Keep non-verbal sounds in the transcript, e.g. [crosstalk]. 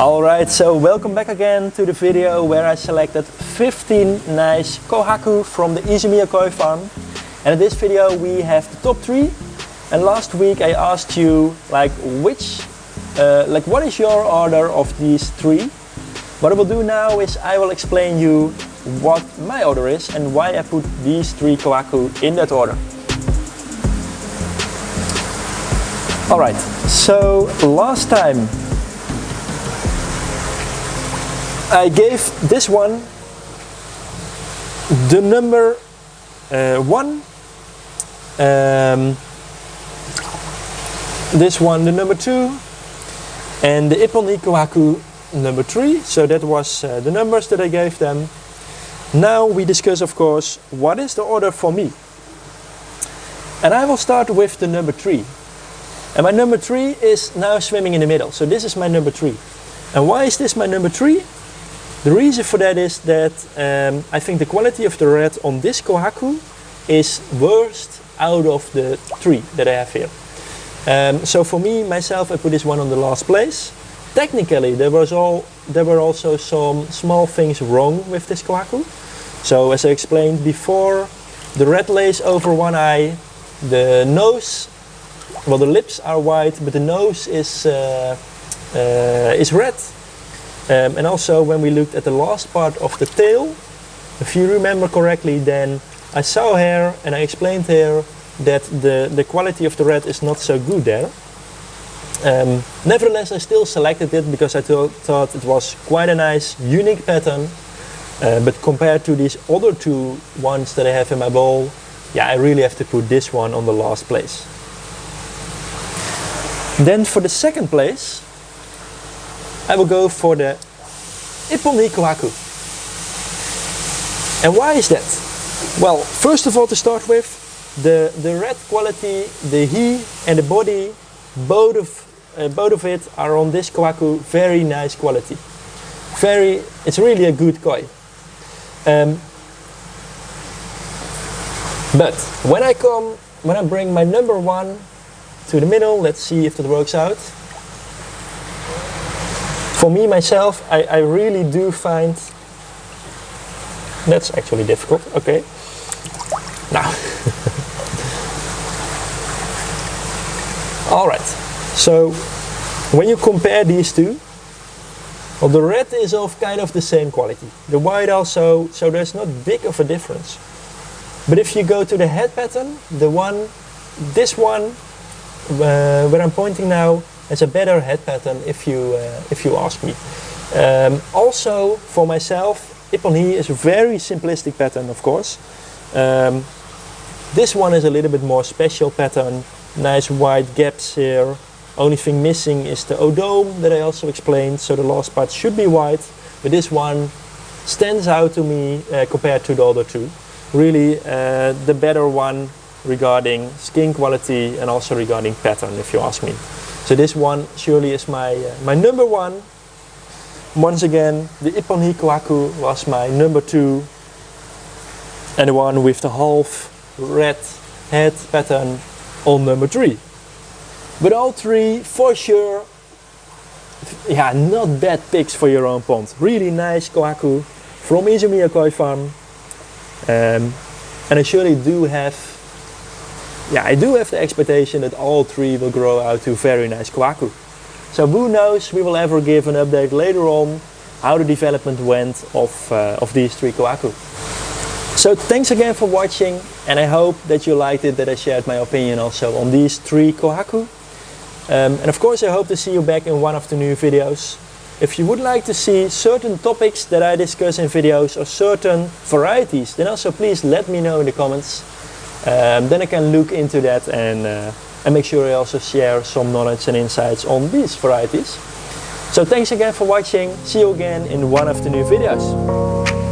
Alright, so welcome back again to the video where I selected 15 nice Kohaku from the Izumiya koi farm. And in this video we have the top 3. And last week I asked you like which, uh, like what is your order of these three? What I will do now is I will explain you what my order is and why I put these three Kohaku in that order. Alright, so last time I gave this one the number uh, one, um, this one the number two, and the Ippon Hikohaku number three. So that was uh, the numbers that I gave them. Now we discuss, of course, what is the order for me. And I will start with the number three. And my number three is now swimming in the middle. So this is my number three. And why is this my number three? The reason for that is that um, I think the quality of the red on this Kohaku is worst out of the three that I have here. Um, so for me, myself, I put this one on the last place. Technically, there was all there were also some small things wrong with this Kohaku. So as I explained before, the red lace over one eye, the nose, well the lips are white, but the nose is uh, uh, is red um, and also when we looked at the last part of the tail, if you remember correctly, then I saw here and I explained here that the, the quality of the red is not so good there. Um, nevertheless, I still selected it because I thought it was quite a nice, unique pattern. Uh, but compared to these other two ones that I have in my bowl, yeah, I really have to put this one on the last place. Then for the second place, I will go for the Ippon Hikohaku. And why is that? Well, first of all to start with, the, the red quality, the he and the body, both of, uh, both of it are on this Kohaku very nice quality. Very, it's really a good koi. Um, but when I come, when I bring my number one to the middle, let's see if that works out for me myself, I, I really do find that's actually difficult. Okay. Now. [laughs] All right. So when you compare these two, well, the red is of kind of the same quality. The white also, so there's not big of a difference. But if you go to the head pattern, the one, this one, uh, where I'm pointing now, it's a better head pattern if you, uh, if you ask me. Um, also for myself, Ippon Hi is a very simplistic pattern of course. Um, this one is a little bit more special pattern, nice wide gaps here. Only thing missing is the odome that I also explained, so the last part should be white, but this one stands out to me uh, compared to the other two. Really uh, the better one regarding skin quality and also regarding pattern if you ask me. So this one surely is my, uh, my number one. Once again, the Ippon Hikohaku was my number two. And the one with the half red head pattern on number three. But all three, for sure, yeah, not bad picks for your own pond. Really nice Kohaku from Izumiya Koi Farm. Um, and I surely do have yeah, I do have the expectation that all three will grow out to very nice Kohaku. So who knows, we will ever give an update later on how the development went of, uh, of these three Kohaku. So thanks again for watching and I hope that you liked it that I shared my opinion also on these three Kohaku. Um, and of course I hope to see you back in one of the new videos. If you would like to see certain topics that I discuss in videos or certain varieties, then also please let me know in the comments. Um, then I can look into that and, uh, and make sure I also share some knowledge and insights on these varieties. So thanks again for watching. See you again in one of the new videos.